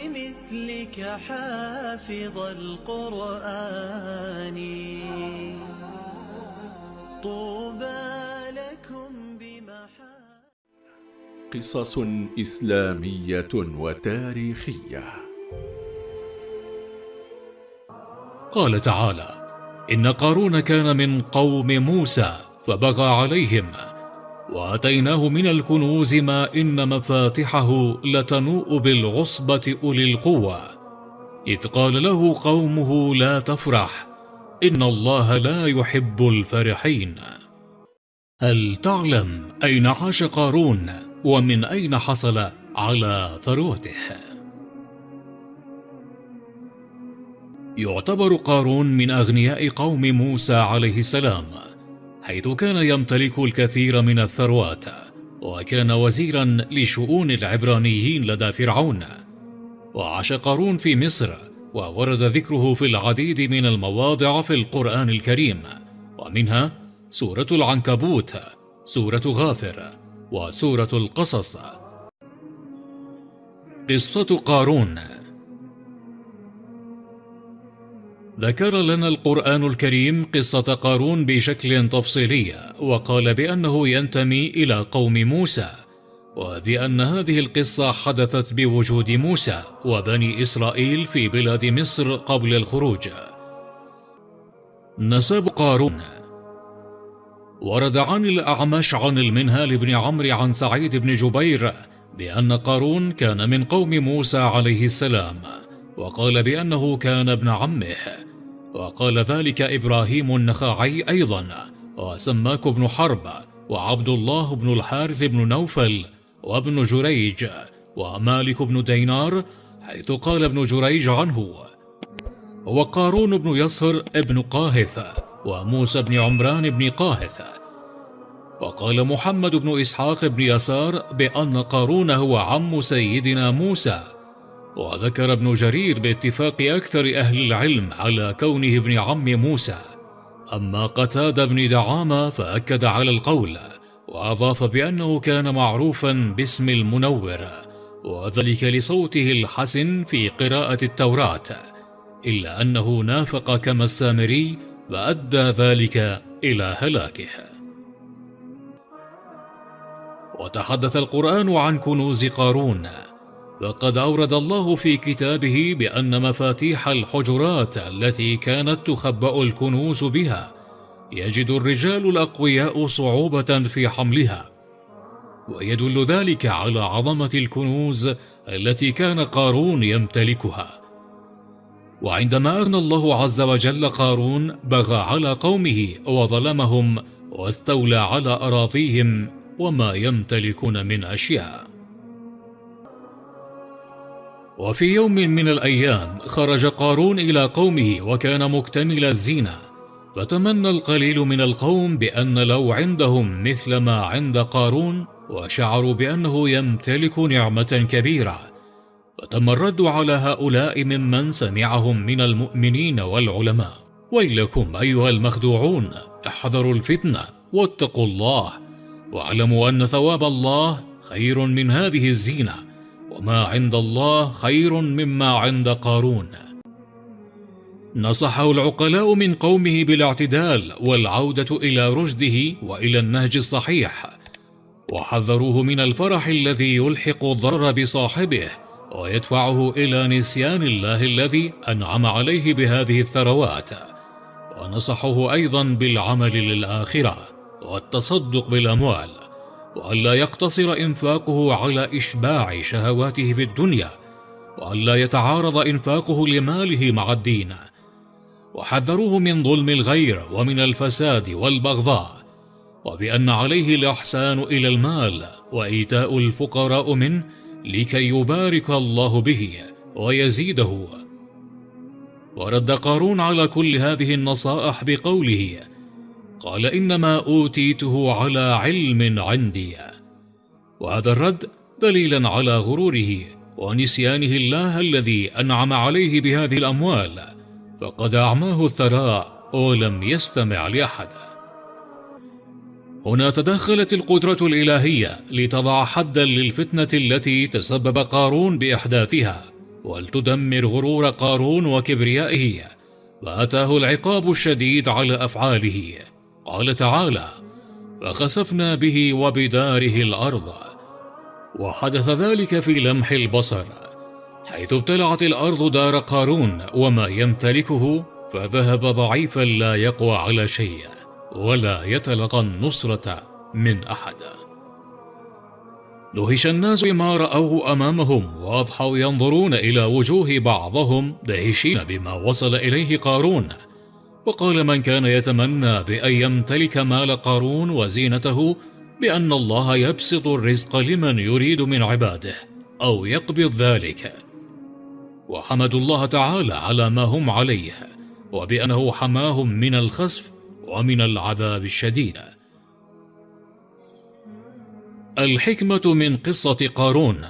بمثلك حافظ القرآن. طوبى لكم بمحا قصص إسلامية وتاريخية. قال تعالى إن قارون كان من قوم موسى فبغى عليهم وأتيناه من الكنوز ما إن مفاتحه لتنوء بالعصبة أولي القوة. إذ قال له قومه لا تفرح إن الله لا يحب الفرحين. هل تعلم أين عاش قارون؟ ومن أين حصل على ثروته؟ يعتبر قارون من أغنياء قوم موسى عليه السلام. حيث كان يمتلك الكثير من الثروات وكان وزيرا لشؤون العبرانيين لدى فرعون. وعاش قارون في مصر وورد ذكره في العديد من المواضع في القرآن الكريم. ومنها سورة العنكبوت سورة غافر وسورة القصص. قصة قارون ذكر لنا القرآن الكريم قصة قارون بشكل تفصيلي وقال بأنه ينتمي إلى قوم موسى وبأن هذه القصة حدثت بوجود موسى وبني إسرائيل في بلاد مصر قبل الخروج. نسب قارون. ورد عن الأعمش عن المنهال بن عمرو عن سعيد بن جبير بأن قارون كان من قوم موسى عليه السلام وقال بأنه كان ابن عمه. وقال ذلك إبراهيم النخاعي أيضا وسماك بن حرب وعبد الله بن الحارث بن نوفل وابن جريج ومالك بن دينار حيث قال ابن جريج عنه. وقارون بن يصر ابن قاهث وموسى بن عمران بن قاهث. وقال محمد بن إسحاق بن يسار بأن قارون هو عم سيدنا موسى. وذكر ابن جرير باتفاق أكثر أهل العلم على كونه ابن عم موسى. أما قتاد بن دعامة فأكد على القول وأضاف بأنه كان معروفا باسم المنور وذلك لصوته الحسن في قراءة التوراة إلا أنه نافق كما السامري فأدى ذلك إلى هلاكه. وتحدث القرآن عن كنوز قارون. وقد أورد الله في كتابه بأن مفاتيح الحجرات التي كانت تخبأ الكنوز بها يجد الرجال الأقوياء صعوبة في حملها ويدل ذلك على عظمة الكنوز التي كان قارون يمتلكها. وعندما أغنى الله عز وجل قارون بغى على قومه وظلمهم واستولى على أراضيهم وما يمتلكون من أشياء. وفي يوم من الأيام خرج قارون إلى قومه وكان مكتمل الزينة فتمنى القليل من القوم بأن لو عندهم مثل ما عند قارون وشعروا بأنه يمتلك نعمة كبيرة. فتم الرد على هؤلاء ممن سمعهم من المؤمنين والعلماء. ويلكم أيها المخدوعون احذروا الفتنة واتقوا الله واعلموا أن ثواب الله خير من هذه الزينة. وما عند الله خير مما عند قارون. نصحه العقلاء من قومه بالاعتدال والعودة إلى رشده وإلى النهج الصحيح. وحذروه من الفرح الذي يلحق الضرر بصاحبه ويدفعه إلى نسيان الله الذي أنعم عليه بهذه الثروات. ونصحه أيضا بالعمل للآخرة والتصدق بالأموال. وألا يقتصر إنفاقه على إشباع شهواته في الدنيا وألا يتعارض إنفاقه لماله مع الدين. وحذروه من ظلم الغير ومن الفساد والبغضاء وبأن عليه الإحسان إلى المال وإيتاء الفقراء منه لكي يبارك الله به ويزيده. ورد قارون على كل هذه النصائح بقوله قال إنما أوتيته على علم عندي. وهذا الرد دليلا على غروره ونسيانه الله الذي أنعم عليه بهذه الأموال فقد أعماه الثراء ولم يستمع لأحد. هنا تدخلت القدرة الإلهية لتضع حدا للفتنة التي تسبب قارون بإحداثها ولتدمر غرور قارون وكبريائه فأتاه العقاب الشديد على أفعاله. قال تعالى فخسفنا به وبداره الأرض وحدث ذلك في لمح البصر حيث ابتلعت الأرض دار قارون وما يمتلكه فذهب ضعيفا لا يقوى على شيء ولا يتلقى النصرة من أحد. دهش الناس بما رأوه أمامهم وأضحوا ينظرون إلى وجوه بعضهم دهشين بما وصل إليه قارون وقال من كان يتمنى بأن يمتلك مال قارون وزينته بأن الله يبسط الرزق لمن يريد من عباده أو يقبض ذلك. وحمدوا الله تعالى على ما هم عليه وبأنه حماهم من الخسف ومن العذاب الشديد. الحكمة من قصة قارون.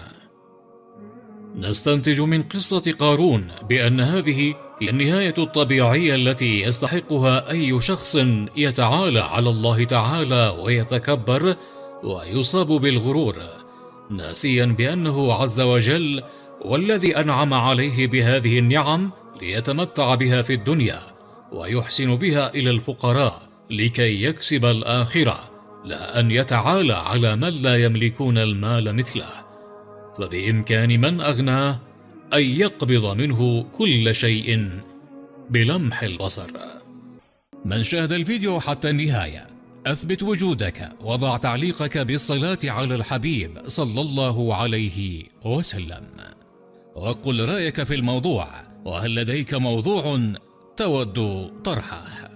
نستنتج من قصة قارون بأن هذه هي النهاية الطبيعية التي يستحقها أي شخص يتعالى على الله تعالى ويتكبر ويصاب بالغرور ناسيا بأنه عز وجل والذي أنعم عليه بهذه النعم ليتمتع بها في الدنيا ويحسن بها إلى الفقراء لكي يكسب الآخرة لا أن يتعالى على من لا يملكون المال مثله. فبإمكان من أغناه أن يقبض منه كل شيء بلمح البصر. من شاهد الفيديو حتى النهاية أثبت وجودك وضع تعليقك بالصلاة على الحبيب صلى الله عليه وسلم. وقل رأيك في الموضوع وهل لديك موضوع تود طرحه؟